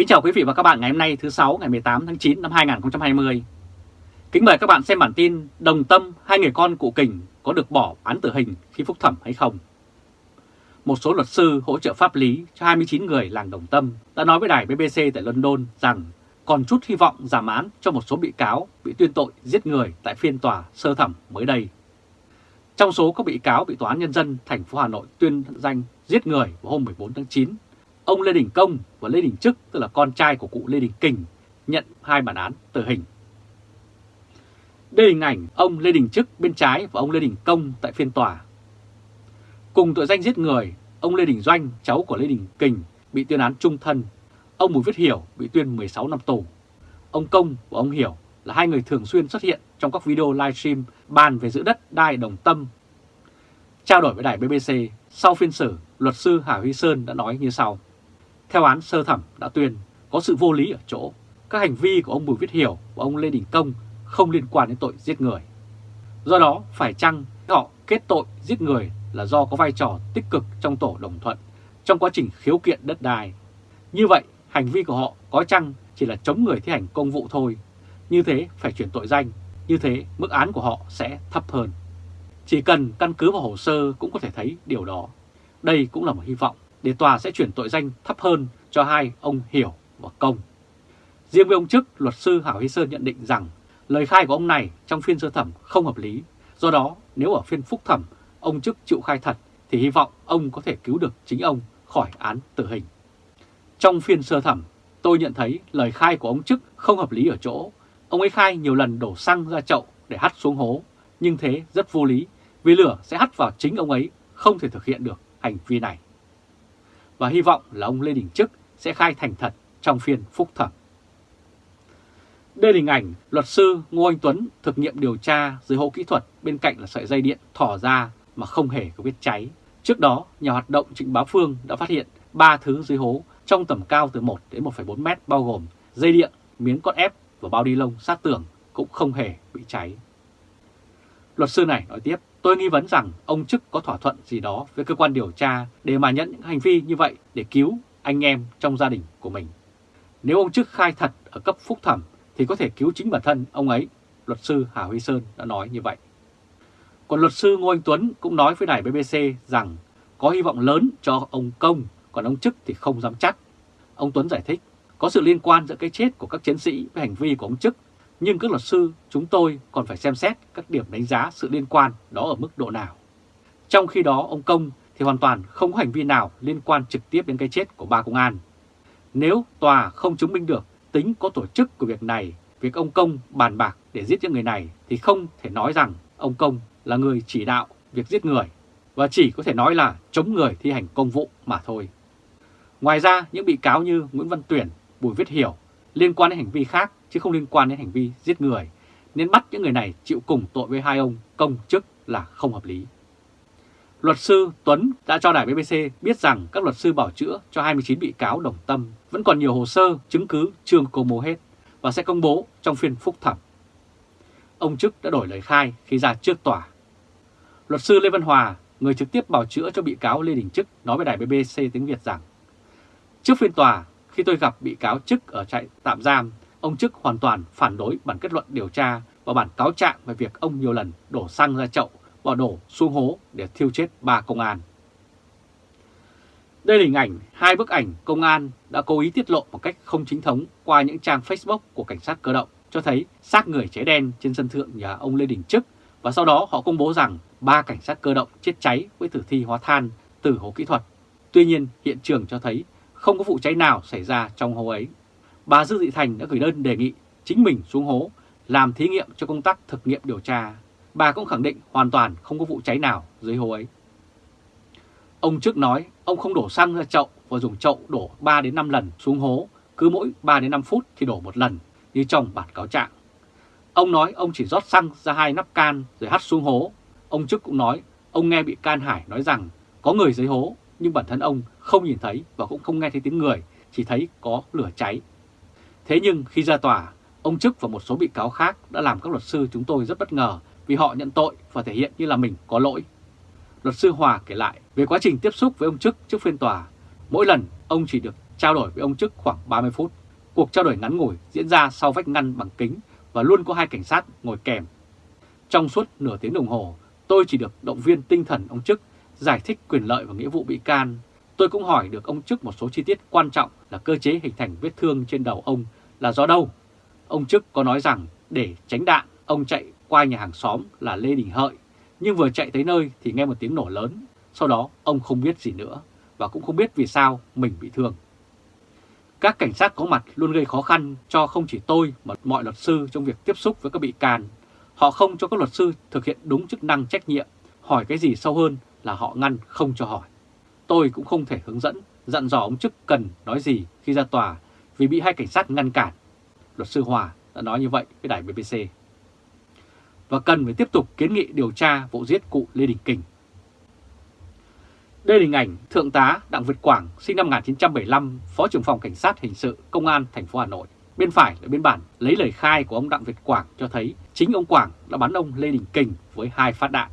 Kính chào quý vị và các bạn ngày hôm nay thứ 6 ngày 18 tháng 9 năm 2020. Kính mời các bạn xem bản tin Đồng Tâm hai người con cụ Kình có được bỏ án tử hình khi phúc thẩm hay không. Một số luật sư hỗ trợ pháp lý cho 29 người làng Đồng Tâm đã nói với đài BBC tại London rằng còn chút hy vọng giảm án cho một số bị cáo bị tuyên tội giết người tại phiên tòa sơ thẩm mới đây. Trong số các bị cáo bị Tòa án Nhân dân thành phố Hà Nội tuyên danh giết người vào hôm 14 tháng 9, ông Lê Đình Công và Lê Đình Trức, tức là con trai của cụ Lê Đình Kình, nhận hai bản án tử hình. Đây hình ảnh ông Lê Đình Trức bên trái và ông Lê Đình Công tại phiên tòa. Cùng tội danh giết người, ông Lê Đình Doanh, cháu của Lê Đình Kình, bị tuyên án trung thân. Ông Bùi Viết Hiểu bị tuyên 16 năm tù. Ông Công và ông Hiểu là hai người thường xuyên xuất hiện trong các video livestream bàn về giữ đất đai đồng tâm. Trao đổi với đài BBC, sau phiên xử, luật sư Hà Huy Sơn đã nói như sau. Theo án sơ thẩm đã tuyên, có sự vô lý ở chỗ, các hành vi của ông Bùi Viết Hiểu và ông Lê Đình Công không liên quan đến tội giết người. Do đó, phải chăng họ kết tội giết người là do có vai trò tích cực trong tổ đồng thuận trong quá trình khiếu kiện đất đai. Như vậy, hành vi của họ có chăng chỉ là chống người thi hành công vụ thôi. Như thế phải chuyển tội danh, như thế mức án của họ sẽ thấp hơn. Chỉ cần căn cứ vào hồ sơ cũng có thể thấy điều đó. Đây cũng là một hy vọng để tòa sẽ chuyển tội danh thấp hơn cho hai ông Hiểu và Công. Riêng với ông chức, luật sư Hảo Hy Sơn nhận định rằng lời khai của ông này trong phiên sơ thẩm không hợp lý. Do đó, nếu ở phiên phúc thẩm ông chức chịu khai thật thì hy vọng ông có thể cứu được chính ông khỏi án tử hình. Trong phiên sơ thẩm, tôi nhận thấy lời khai của ông chức không hợp lý ở chỗ. Ông ấy khai nhiều lần đổ xăng ra chậu để hắt xuống hố, nhưng thế rất vô lý vì lửa sẽ hắt vào chính ông ấy, không thể thực hiện được hành vi này. Và hy vọng là ông Lê Đình Trức sẽ khai thành thật trong phiên phúc thẩm. Đây là hình ảnh luật sư Ngô Anh Tuấn thực nghiệm điều tra dưới hộ kỹ thuật bên cạnh là sợi dây điện thỏ ra mà không hề có vết cháy. Trước đó, nhà hoạt động Trịnh Bá Phương đã phát hiện 3 thứ dưới hố trong tầm cao từ 1 đến 1,4 mét bao gồm dây điện, miếng con ép và bao đi lông sát tường cũng không hề bị cháy. Luật sư này nói tiếp, tôi nghi vấn rằng ông chức có thỏa thuận gì đó với cơ quan điều tra để mà nhận những hành vi như vậy để cứu anh em trong gia đình của mình. Nếu ông chức khai thật ở cấp phúc thẩm thì có thể cứu chính bản thân ông ấy, luật sư Hà Huy Sơn đã nói như vậy. Còn luật sư Ngô Anh Tuấn cũng nói với đài BBC rằng có hy vọng lớn cho ông Công, còn ông Chức thì không dám chắc. Ông Tuấn giải thích, có sự liên quan giữa cái chết của các chiến sĩ với hành vi của ông Chức, nhưng các luật sư chúng tôi còn phải xem xét các điểm đánh giá sự liên quan đó ở mức độ nào. Trong khi đó ông Công thì hoàn toàn không có hành vi nào liên quan trực tiếp đến cái chết của ba công an. Nếu tòa không chứng minh được tính có tổ chức của việc này, việc ông Công bàn bạc để giết những người này thì không thể nói rằng ông Công là người chỉ đạo việc giết người và chỉ có thể nói là chống người thi hành công vụ mà thôi. Ngoài ra, những bị cáo như Nguyễn Văn Tuyển, Bùi Viết Hiểu liên quan đến hành vi khác chứ không liên quan đến hành vi giết người, nên bắt những người này chịu cùng tội với hai ông công chức là không hợp lý. Luật sư Tuấn đã cho đài BBC biết rằng các luật sư bảo chữa cho 29 bị cáo đồng tâm vẫn còn nhiều hồ sơ, chứng cứ chưa công bố hết và sẽ công bố trong phiên phúc thẩm. Ông Chức đã đổi lời khai khi ra trước tòa. Luật sư Lê Văn Hòa, người trực tiếp bảo chữa cho bị cáo Lê Đình Chức nói với đài BBC tiếng Việt rằng Trước phiên tòa, khi tôi gặp bị cáo Chức ở trại tạm giam, ông Chức hoàn toàn phản đối bản kết luận điều tra và bản cáo trạng về việc ông nhiều lần đổ xăng ra chậu, bỏ đổ xuống hố để thiêu chết ba công an. Đây là hình ảnh hai bức ảnh công an đã cố ý tiết lộ một cách không chính thống qua những trang Facebook của cảnh sát cơ động, cho thấy xác người cháy đen trên sân thượng nhà ông Lê Đình Trức và sau đó họ công bố rằng ba cảnh sát cơ động chết cháy với tử thi hóa than từ hố kỹ thuật. Tuy nhiên, hiện trường cho thấy không có vụ cháy nào xảy ra trong hố ấy. Bà Dư Thị Thành đã gửi đơn đề nghị chính mình xuống hố làm thí nghiệm cho công tác thực nghiệm điều tra bà cũng khẳng định hoàn toàn không có vụ cháy nào dưới hố ấy. Ông trước nói ông không đổ xăng ra chậu và dùng chậu đổ 3 đến 5 lần xuống hố, cứ mỗi 3 đến 5 phút thì đổ một lần như trong bản cáo trạng. Ông nói ông chỉ rót xăng ra hai nắp can rồi hắt xuống hố. Ông trước cũng nói ông nghe bị can Hải nói rằng có người dưới hố nhưng bản thân ông không nhìn thấy và cũng không nghe thấy tiếng người, chỉ thấy có lửa cháy. Thế nhưng khi ra tòa, ông Chức và một số bị cáo khác đã làm các luật sư chúng tôi rất bất ngờ vì họ nhận tội và thể hiện như là mình có lỗi. Luật sư Hòa kể lại về quá trình tiếp xúc với ông Chức trước phiên tòa. Mỗi lần ông chỉ được trao đổi với ông Chức khoảng 30 phút. Cuộc trao đổi ngắn ngủi diễn ra sau vách ngăn bằng kính và luôn có hai cảnh sát ngồi kèm. Trong suốt nửa tiếng đồng hồ, tôi chỉ được động viên tinh thần ông Chức, giải thích quyền lợi và nghĩa vụ bị can. Tôi cũng hỏi được ông Chức một số chi tiết quan trọng là cơ chế hình thành vết thương trên đầu ông là do đâu. Ông Chức có nói rằng để tránh đạn, ông chạy qua nhà hàng xóm là Lê Đình Hợi, nhưng vừa chạy tới nơi thì nghe một tiếng nổ lớn. Sau đó ông không biết gì nữa và cũng không biết vì sao mình bị thương. Các cảnh sát có mặt luôn gây khó khăn cho không chỉ tôi mà mọi luật sư trong việc tiếp xúc với các bị can. Họ không cho các luật sư thực hiện đúng chức năng trách nhiệm, hỏi cái gì sâu hơn là họ ngăn không cho hỏi. Tôi cũng không thể hướng dẫn, dặn dò ông chức cần nói gì khi ra tòa vì bị hai cảnh sát ngăn cản. Luật sư Hòa đã nói như vậy với đài BBC. Và cần phải tiếp tục kiến nghị điều tra vụ giết cụ Lê Đình Kình. Đây là hình ảnh Thượng tá Đặng Việt Quảng, sinh năm 1975, Phó trưởng phòng Cảnh sát Hình sự Công an thành phố Hà Nội. Bên phải là biên bản lấy lời khai của ông Đặng Việt Quảng cho thấy chính ông Quảng đã bắn ông Lê Đình Kình với hai phát đạn.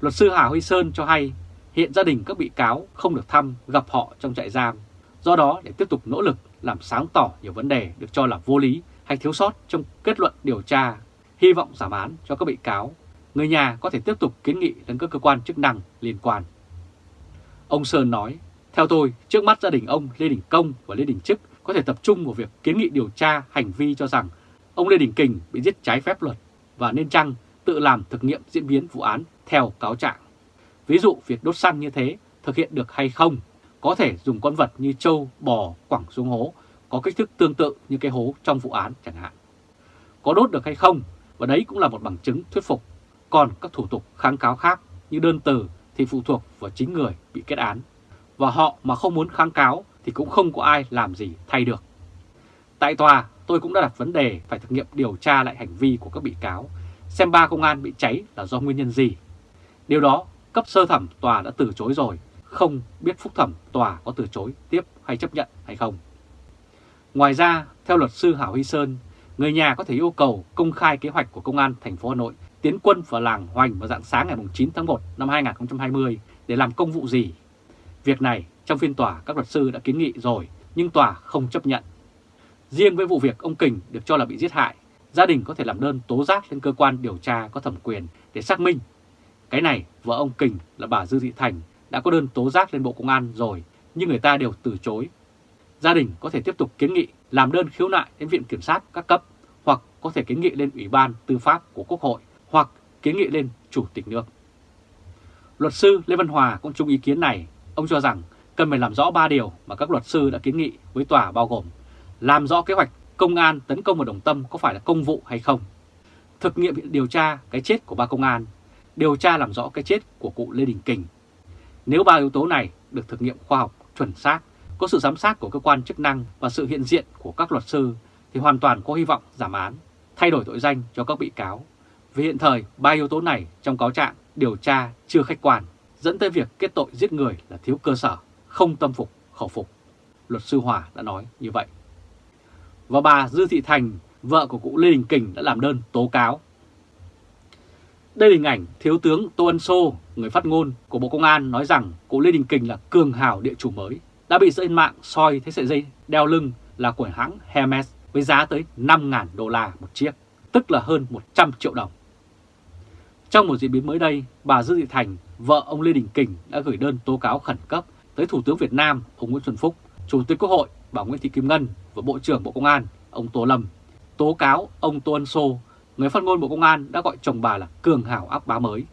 Luật sư Hà Huy Sơn cho hay hiện gia đình các bị cáo không được thăm gặp họ trong trại giam. Do đó để tiếp tục nỗ lực làm sáng tỏ nhiều vấn đề được cho là vô lý hay thiếu sót trong kết luận điều tra, hy vọng giảm án cho các bị cáo, người nhà có thể tiếp tục kiến nghị đến các cơ quan chức năng liên quan. Ông Sơn nói, theo tôi, trước mắt gia đình ông Lê Đình Công và Lê Đình Trức có thể tập trung vào việc kiến nghị điều tra hành vi cho rằng ông Lê Đình Kình bị giết trái phép luật và nên chăng tự làm thực nghiệm diễn biến vụ án theo cáo trạng. Ví dụ việc đốt xăng như thế thực hiện được hay không, có thể dùng con vật như trâu, bò quẳng xuống hố có kích thước tương tự như cái hố trong vụ án chẳng hạn. Có đốt được hay không, và đấy cũng là một bằng chứng thuyết phục. Còn các thủ tục kháng cáo khác như đơn từ thì phụ thuộc vào chính người bị kết án. Và họ mà không muốn kháng cáo thì cũng không có ai làm gì thay được. Tại tòa, tôi cũng đã đặt vấn đề phải thực nghiệm điều tra lại hành vi của các bị cáo, xem ba công an bị cháy là do nguyên nhân gì. Điều đó cấp sơ thẩm tòa đã từ chối rồi, không biết phúc thẩm tòa có từ chối tiếp hay chấp nhận hay không. Ngoài ra, theo luật sư Hảo Huy Sơn, người nhà có thể yêu cầu công khai kế hoạch của Công an thành phố Hà Nội tiến quân vào làng Hoành vào dạng sáng ngày 9 tháng 1 năm 2020 để làm công vụ gì. Việc này trong phiên tòa các luật sư đã kiến nghị rồi nhưng tòa không chấp nhận. Riêng với vụ việc ông Kình được cho là bị giết hại, gia đình có thể làm đơn tố giác lên cơ quan điều tra có thẩm quyền để xác minh. Cái này vợ ông Kình là bà Dư Thị Thành đã có đơn tố giác lên Bộ Công an rồi nhưng người ta đều từ chối. Gia đình có thể tiếp tục kiến nghị làm đơn khiếu nại đến Viện Kiểm sát các cấp hoặc có thể kiến nghị lên Ủy ban Tư pháp của Quốc hội hoặc kiến nghị lên Chủ tịch nước. Luật sư Lê Văn Hòa cũng chung ý kiến này, ông cho rằng cần phải làm rõ 3 điều mà các luật sư đã kiến nghị với tòa bao gồm làm rõ kế hoạch công an tấn công vào Đồng Tâm có phải là công vụ hay không, thực nghiệm điều tra cái chết của ba công an, điều tra làm rõ cái chết của cụ Lê Đình Kình. Nếu ba yếu tố này được thực nghiệm khoa học chuẩn xác, có sự giám sát của cơ quan chức năng và sự hiện diện của các luật sư thì hoàn toàn có hy vọng giảm án, thay đổi tội danh cho các bị cáo vì hiện thời, ba yếu tố này trong cáo trạng điều tra chưa khách quan, dẫn tới việc kết tội giết người là thiếu cơ sở, không tâm phục, khẩu phục. Luật sư Hòa đã nói như vậy. Và bà Dư Thị Thành, vợ của cụ Lê Đình Kình đã làm đơn tố cáo. Đây là hình ảnh Thiếu tướng Tô Ân Sô, người phát ngôn của Bộ Công an nói rằng cụ Lê Đình Kình là cường hào địa chủ mới, đã bị dân mạng soi thấy sợi dây đeo lưng là của hãng Hermes với giá tới 5.000 đô la một chiếc, tức là hơn 100 triệu đồng. Trong một diễn biến mới đây, bà Dư Thị Thành, vợ ông Lê Đình Kình đã gửi đơn tố cáo khẩn cấp tới Thủ tướng Việt Nam ông Nguyễn Xuân Phúc, Chủ tịch Quốc hội bà Nguyễn Thị Kim Ngân và Bộ trưởng Bộ Công an ông Tô Lâm. Tố cáo ông Tô Ân Sô, người phát ngôn Bộ Công an đã gọi chồng bà là cường hảo ác bá mới.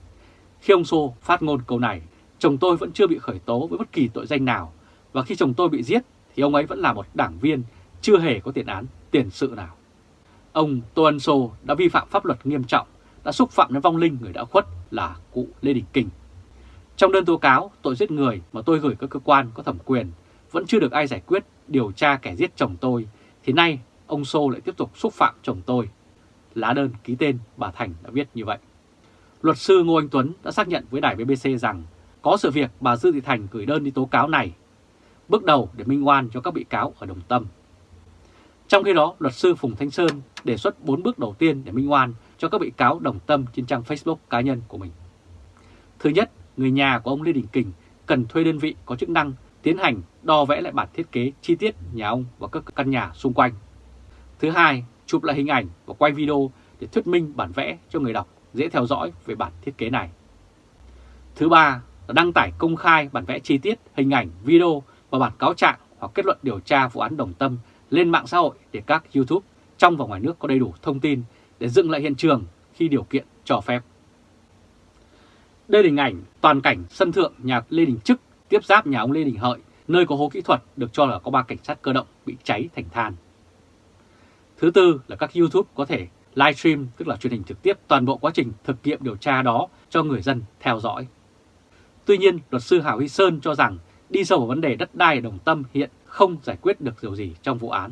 Khi ông Sô phát ngôn câu này, chồng tôi vẫn chưa bị khởi tố với bất kỳ tội danh nào và khi chồng tôi bị giết thì ông ấy vẫn là một đảng viên chưa hề có tiền án, tiền sự nào. Ông Tô Ân Sô đã vi phạm pháp luật nghiêm trọng đã xúc phạm đến vong linh người đã khuất là cụ Lê Đình Kình. Trong đơn tố cáo tội giết người mà tôi gửi các cơ quan có thẩm quyền vẫn chưa được ai giải quyết điều tra kẻ giết chồng tôi, thì nay ông Sô lại tiếp tục xúc phạm chồng tôi. Lá đơn ký tên bà Thành đã viết như vậy. Luật sư Ngô Anh Tuấn đã xác nhận với đài BBC rằng có sự việc bà Dư Thị Thành gửi đơn đi tố cáo này, bước đầu để minh oan cho các bị cáo ở Đồng Tâm. Trong khi đó, luật sư Phùng Thanh Sơn đề xuất 4 bước đầu tiên để minh oan cho các bị cáo đồng tâm trên trang Facebook cá nhân của mình. Thứ nhất, người nhà của ông Lê Đình Kình cần thuê đơn vị có chức năng tiến hành đo vẽ lại bản thiết kế chi tiết nhà ông và các căn nhà xung quanh. Thứ hai, chụp lại hình ảnh và quay video để thuyết minh bản vẽ cho người đọc dễ theo dõi về bản thiết kế này. Thứ ba là đăng tải công khai bản vẽ chi tiết, hình ảnh, video và bản cáo trạng hoặc kết luận điều tra vụ án Đồng Tâm lên mạng xã hội để các YouTube trong và ngoài nước có đầy đủ thông tin để dựng lại hiện trường khi điều kiện cho phép. Đây là hình ảnh toàn cảnh sân thượng nhà Lê Đình Trức tiếp giáp nhà ông Lê Đình Hợi, nơi có hố kỹ thuật được cho là có ba cảnh sát cơ động bị cháy thành than. Thứ tư là các YouTube có thể livestream, tức là truyền hình trực tiếp toàn bộ quá trình thực nghiệm điều tra đó cho người dân theo dõi. Tuy nhiên, luật sư Hảo Huy Sơn cho rằng đi sâu vào vấn đề đất đai đồng tâm hiện không giải quyết được điều gì trong vụ án.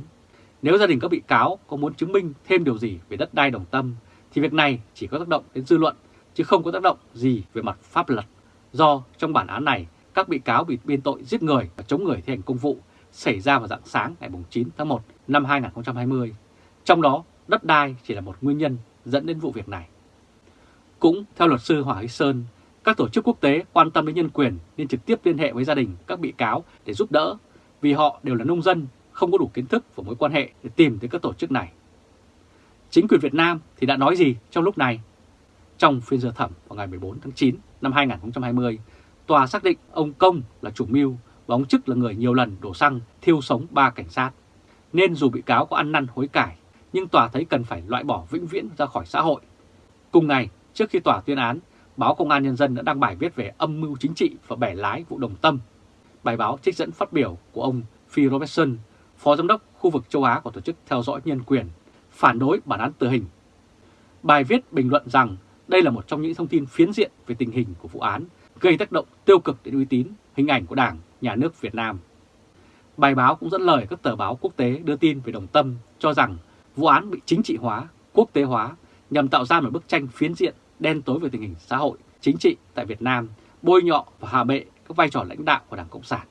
Nếu gia đình các bị cáo có muốn chứng minh thêm điều gì về đất đai đồng tâm, thì việc này chỉ có tác động đến dư luận, chứ không có tác động gì về mặt pháp luật. Do trong bản án này, các bị cáo bị biên tội giết người và chống người thi hành công vụ xảy ra vào dạng sáng ngày 9 tháng 1 năm 2020. Trong đó, đất đai chỉ là một nguyên nhân dẫn đến vụ việc này. Cũng theo luật sư Hỏa Huy Sơn, các tổ chức quốc tế quan tâm đến nhân quyền nên trực tiếp liên hệ với gia đình các bị cáo để giúp đỡ vì họ đều là nông dân, không có đủ kiến thức và mối quan hệ để tìm tới các tổ chức này. Chính quyền Việt Nam thì đã nói gì trong lúc này? Trong phiên sơ thẩm vào ngày 14 tháng 9 năm 2020, tòa xác định ông Công là chủ mưu và ông Chức là người nhiều lần đổ xăng thiêu sống ba cảnh sát. Nên dù bị cáo có ăn năn hối cải, nhưng tòa thấy cần phải loại bỏ vĩnh viễn ra khỏi xã hội. Cùng ngày, trước khi tòa tuyên án, báo Công an Nhân dân đã đăng bài viết về âm mưu chính trị và bẻ lái vụ đồng tâm. Bài báo trích dẫn phát biểu của ông Phil Robertson, Phó Giám đốc khu vực châu Á của Tổ chức Theo dõi Nhân quyền, phản đối bản án tử hình. Bài viết bình luận rằng đây là một trong những thông tin phiến diện về tình hình của vụ án, gây tác động tiêu cực đến uy tín, hình ảnh của Đảng, Nhà nước Việt Nam. Bài báo cũng dẫn lời các tờ báo quốc tế đưa tin về đồng tâm cho rằng vụ án bị chính trị hóa, quốc tế hóa nhằm tạo ra một bức tranh phiến diện đen tối về tình hình xã hội, chính trị tại Việt Nam, bôi nhọ và hạ bệ các vai trò lãnh đạo của Đảng Cộng sản.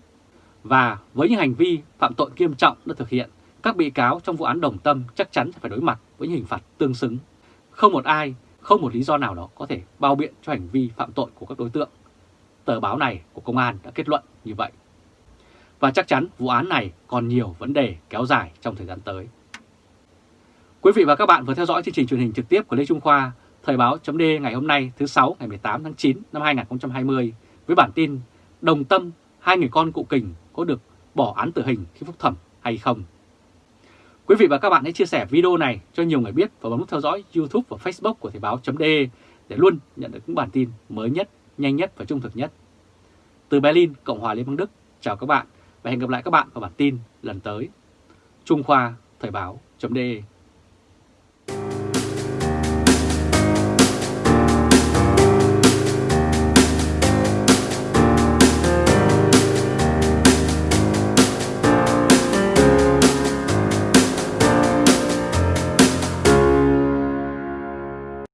Và với những hành vi phạm tội nghiêm trọng đã thực hiện, các bị cáo trong vụ án Đồng Tâm chắc chắn phải đối mặt với những hình phạt tương xứng. Không một ai, không một lý do nào đó có thể bao biện cho hành vi phạm tội của các đối tượng. Tờ báo này của công an đã kết luận như vậy. Và chắc chắn vụ án này còn nhiều vấn đề kéo dài trong thời gian tới. Quý vị và các bạn vừa theo dõi chương trình truyền hình trực tiếp của Lê Trung Khoa, Thời báo chấm ngày hôm nay thứ 6 ngày 18 tháng 9 năm 2020 với bản tin Đồng Tâm, hai người con cụ kình có được bỏ án tử hình khi phúc thẩm hay không? Quý vị và các bạn hãy chia sẻ video này cho nhiều người biết và bấm nút theo dõi YouTube và Facebook của Thời báo chấm để luôn nhận được những bản tin mới nhất, nhanh nhất và trung thực nhất. Từ Berlin, Cộng hòa Liên bang Đức, chào các bạn và hẹn gặp lại các bạn vào bản tin lần tới. Trung Khoa, Thời báo chấm